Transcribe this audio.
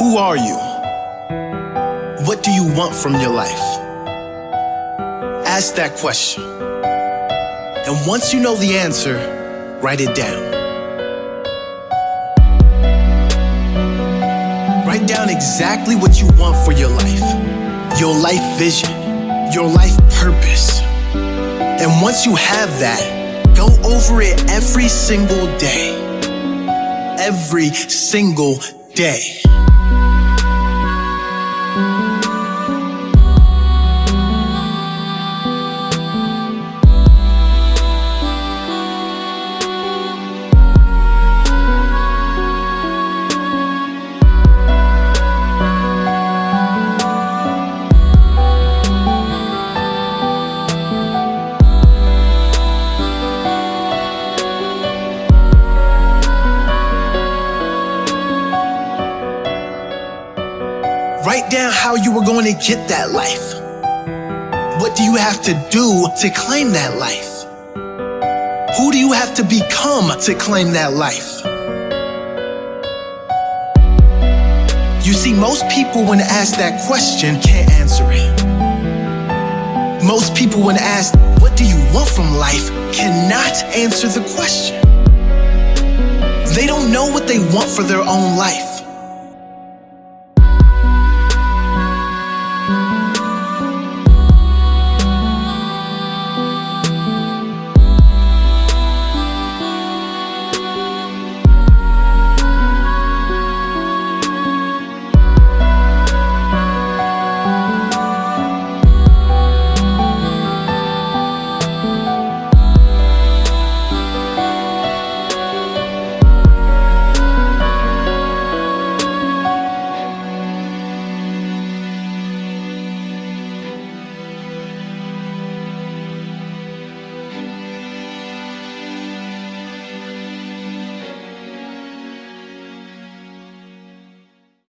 Who are you? What do you want from your life? Ask that question. And once you know the answer, write it down. Write down exactly what you want for your life, your life vision, your life purpose. And once you have that, go over it every single day. Every single day thank you Write down how you were going to get that life. What do you have to do to claim that life? Who do you have to become to claim that life? You see, most people, when asked that question, can't answer it. Most people, when asked, What do you want from life, cannot answer the question. They don't know what they want for their own life.